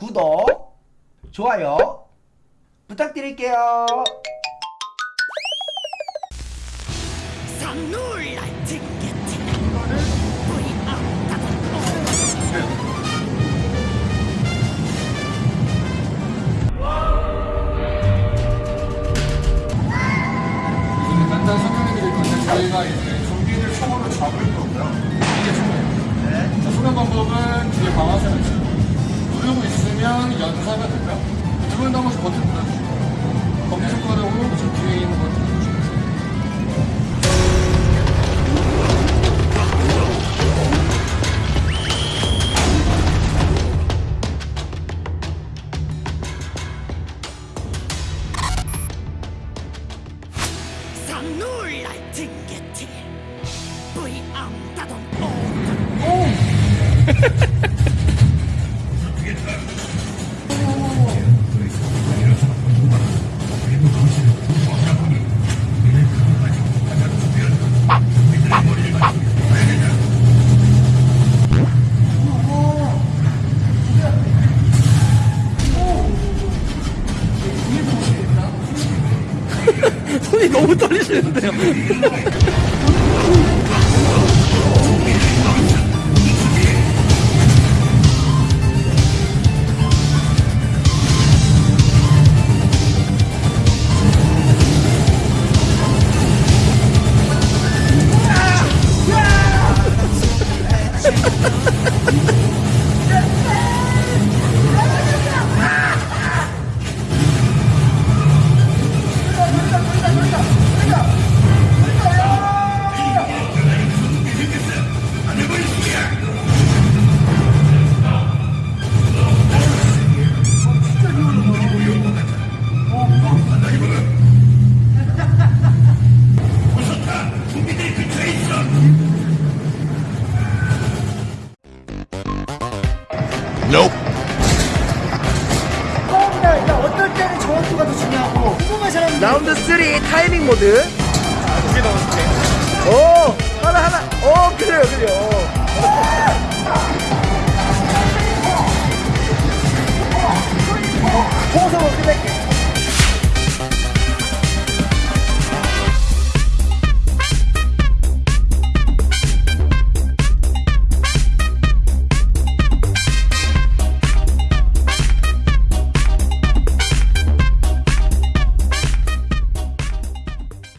구독, 좋아요 부탁드릴게요. 저희가 이제 좀비를 총으로 잡을 거고요. 이게 총이에요. 자, 수면 방법은 있으면 연사가 되고요. 누른다 한 번씩 버튼 눌러주시고 검지 손가락으로 저 뒤에 있는 버튼 징게티. 뿌이 아따도 손이 너무 떨리시는데요. 처음이다. 그러니까 어떨 때는 정확도가 더 중요하고 궁금한 사람 라운드 3 타이밍 모드. 자, 두개 넣어줄게. 오, 하나, 하나.